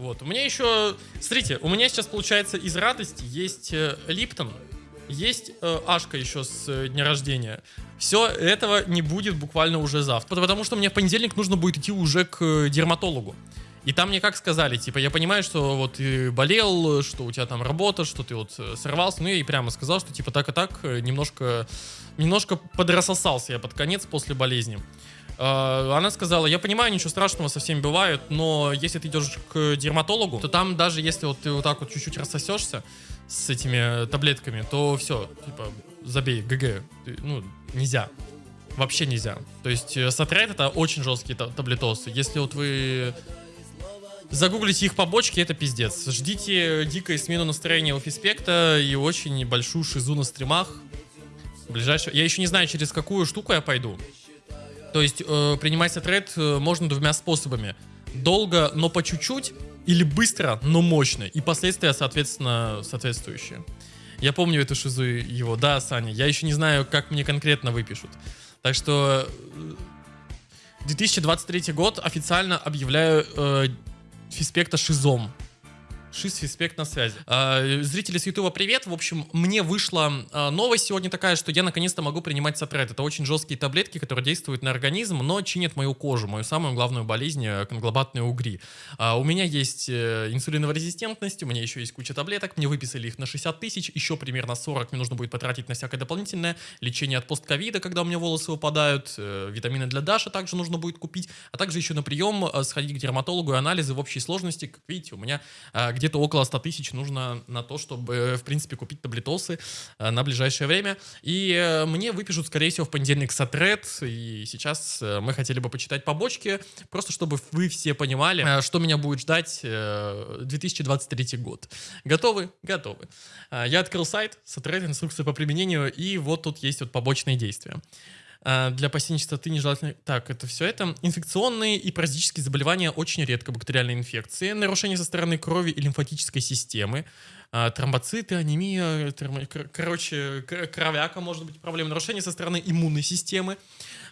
Вот. У меня еще... Смотрите, у меня сейчас, получается, из радости есть э, Липтон, есть э, Ашка еще с э, дня рождения. Все этого не будет буквально уже завтра. Потому что мне в понедельник нужно будет идти уже к э, дерматологу. И там мне как сказали, типа, я понимаю, что вот ты болел, что у тебя там работа, что ты вот э, сорвался. Ну, я и прямо сказал, что типа так и так, э, немножко, немножко подрассосался я под конец после болезни. Э, Она сказала, я понимаю, ничего страшного со всеми бывает, но если ты идешь к дерматологу, то там даже если вот ты вот так вот чуть-чуть рассосешься с этими таблетками, то все, типа, забей, ГГ. Ну, нельзя. Вообще нельзя. То есть э, сатрайт это очень жесткие та- таблетосы. Если вот вы загуглите их побочки, это пиздец. Ждите дикой смену настроения у фиспекта и очень большую шизу на стримах. Ближайшее. Я еще не знаю, через какую штуку я пойду. То есть э, принимать сатрайт э, можно двумя способами. Долго, но по чуть-чуть, или быстро, но мощно. И последствия, соответственно, соответствующие. Я помню эту шизу его. Да, Саня, я еще не знаю, как мне конкретно выпишут. Так что э, 2023 год официально объявляю э, Фиспекта шизом. Шиз Фиспект на связи. А, зрители с Ютуба, привет. В общем, мне вышла а, новость сегодня такая, что я наконец-то могу принимать сатрайт. Это очень жесткие таблетки, которые действуют на организм, но чинят мою кожу, мою самую главную болезнь, э, конглобатные угри. А, у меня есть э, инсулинорезистентность, у меня еще есть куча таблеток, мне выписали их на 60 тысяч, еще примерно 40 мне нужно будет потратить на всякое дополнительное лечение от постковида, когда у меня волосы выпадают, э, витамины для Даши также нужно будет купить, а также еще на прием сходить к дерматологу и анализы в общей сложности, как видите, у меня где-то около 100 тысяч нужно на то, чтобы, э, в принципе, купить таблетосы э, на ближайшее время. И э, мне выпишут, скорее всего, в понедельник сатрет. И сейчас мы хотели бы почитать побочки, просто чтобы вы все понимали, что меня будет ждать э, 2023 год. Готовы? Готовы. Я открыл сайт, сатрет, инструкция по применению, и вот тут есть вот побочные действия. А, Для опасения чистоты нежелательно... Так, это все это. Инфекционные и паразитические заболевания очень редко бактериальные инфекции, нарушения со стороны крови и лимфатической системы, тромбоциты, анемия, термо- кор- короче, кровяка может быть проблема, нарушения со стороны иммунной системы,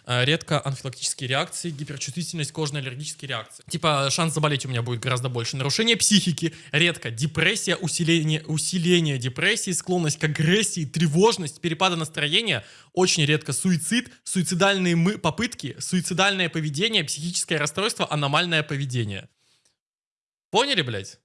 а, редко анафилактические реакции, гиперчувствительность, кожно-аллергические реакции. Типа шанс заболеть у меня будет гораздо больше. Нарушение психики, редко. Депрессия, усиление, усиление депрессии, склонность к агрессии, тревожность, перепады настроения, очень редко. Суицид, суицидальные мы попытки, суицидальное поведение, психическое расстройство, аномальное поведение. Поняли, блядь?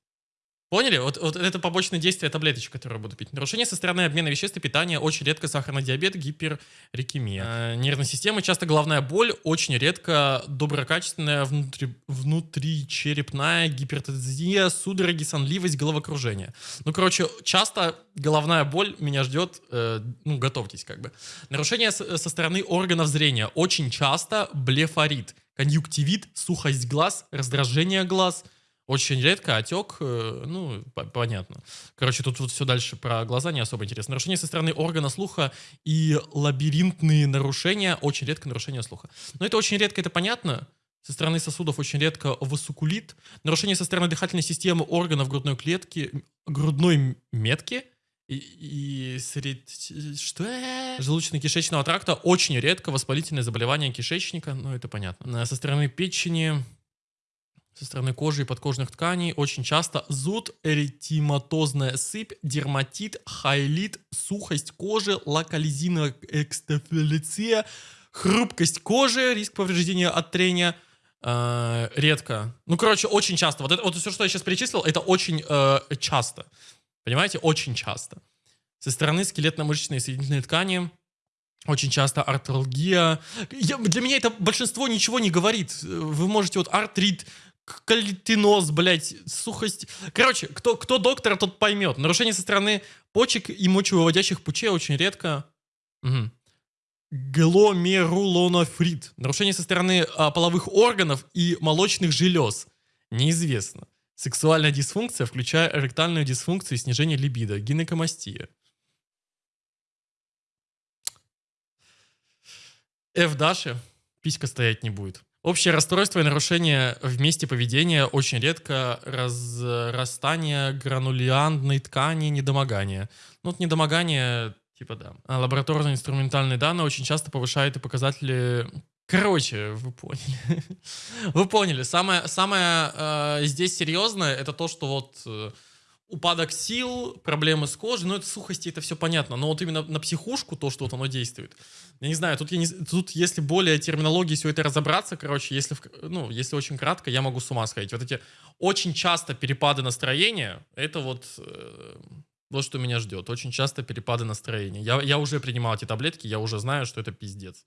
Поняли? Вот, вот это побочное действие таблеточек, которые буду пить. Нарушение со стороны обмена веществ и питания, очень редко сахарный диабет, гиперрикемия. Э, нервной системы, часто головная боль, очень редко доброкачественная внутри, внутричерепная гипертензия, судороги, сонливость, головокружение. Ну, короче, часто головная боль меня ждет, э, ну, готовьтесь как бы. Нарушение с- со стороны органов зрения, очень часто блефорит, конъюнктивит, сухость глаз, раздражение глаз, очень редко отек, э, ну, по- понятно. Короче, тут вот все дальше про глаза не особо интересно. Нарушение со стороны органа слуха и лабиринтные нарушения, очень редко нарушение слуха. Но это очень редко, это понятно. Со стороны сосудов очень редко васукулит. Нарушение со стороны дыхательной системы органов грудной клетки, грудной метки и, и сред... Что? Желудочно-кишечного тракта очень редко воспалительное заболевание кишечника, ну это понятно. Э, Со стороны печени, со стороны кожи и подкожных тканей очень часто зуд, эритематозная сыпь, дерматит, хайлит, сухость кожи, локализированная экстафилиция, хрупкость кожи, риск повреждения от трения. э, редко. Ну, короче, очень часто. Вот, это, вот все, что я сейчас перечислил, это очень э, часто. Понимаете? Очень часто. Со стороны скелетно-мышечной соединительной ткани очень часто артралгия. Я- для меня это большинство ничего не говорит. Вы можете вот артрит, кальтиноз, блядь, сухость. Короче, кто, кто доктор, тот поймет. Нарушение со стороны почек и мочевыводящих путей очень редко. Мгм. Гломерулонофрит. Нарушение со стороны а, половых органов и молочных желез. Неизвестно. Сексуальная дисфункция, включая эректальную дисфункцию и снижение либидо. Гинекомастия. F Даши писька стоять не будет. Общее расстройство и нарушение в месте поведения очень редко разрастание гранулиандной ткани недомогание. Ну, вот недомогание, типа да. А лабораторно-инструментальные данные очень часто повышают и показатели Короче, вы поняли. Вы поняли. Самое, самое э, здесь серьезное это то, что вот э, упадок сил, проблемы с кожей, ну это сухости, это все понятно. Но вот именно на психушку то, что вот оно действует. Я не знаю, тут, я не, тут если более терминологии все это разобраться, короче, если, ну, если очень кратко, я могу с ума сходить. Вот эти очень часто перепады настроения, это вот, э, вот что меня ждет. Очень часто перепады настроения. Я, я уже принимал эти таблетки, я уже знаю, что это пиздец.